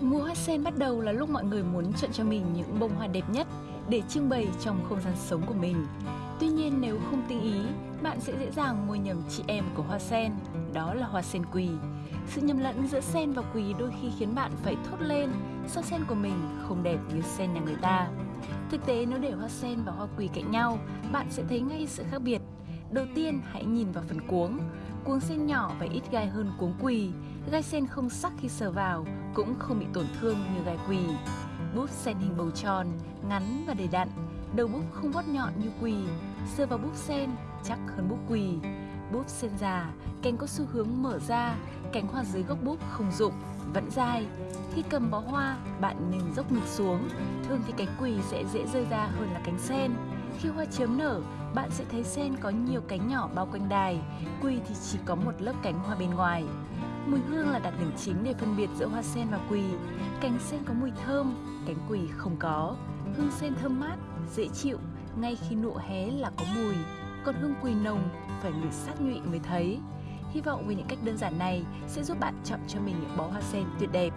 Mùa hoa sen bắt đầu là lúc mọi người muốn chọn cho mình những bông hoa đẹp nhất để trưng bày trong không gian sống của mình. Tuy nhiên nếu không tinh ý, bạn sẽ dễ dàng mua nhầm chị em của hoa sen, đó là hoa sen quỳ. Sự nhầm lẫn giữa sen và quỳ đôi khi khiến bạn phải thốt lên sao sen của mình không đẹp như sen nhà người ta. Thực tế nếu để hoa sen và hoa quỳ cạnh nhau, bạn sẽ thấy ngay sự khác biệt. Đầu tiên hãy nhìn vào phần cuống. Cuống sen nhỏ và ít gai hơn cuống quỳ. Gai sen không sắc khi sờ vào, cũng không bị tổn thương như gai quỳ. Búp sen hình bầu tròn, ngắn và đầy đặn. Đầu búp không vót nhọn như quỳ, sờ vào búp sen chắc hơn búp quỳ. Búp sen già, cành có xu hướng mở ra, cánh hoa dưới gốc búp không rụng, vẫn dài. Khi cầm bó hoa, bạn nên dốc ngực xuống, thường thì cánh quỳ sẽ dễ rơi ra hơn là cánh sen. Khi hoa chớm nở, bạn sẽ thấy sen có nhiều cánh nhỏ bao quanh đài, quỳ thì chỉ có một lớp cánh hoa bên ngoài. Mùi hương là đặc điểm chính để phân biệt giữa hoa sen và quỳ. Cánh sen có mùi thơm, cánh quỳ không có. Hương sen thơm mát, dễ chịu, ngay khi nụ hé là có mùi. Còn hương quỳ nồng phải ngửi sát nhụy mới thấy. Hy vọng với những cách đơn giản này sẽ giúp bạn chọn cho mình những bó hoa sen tuyệt đẹp.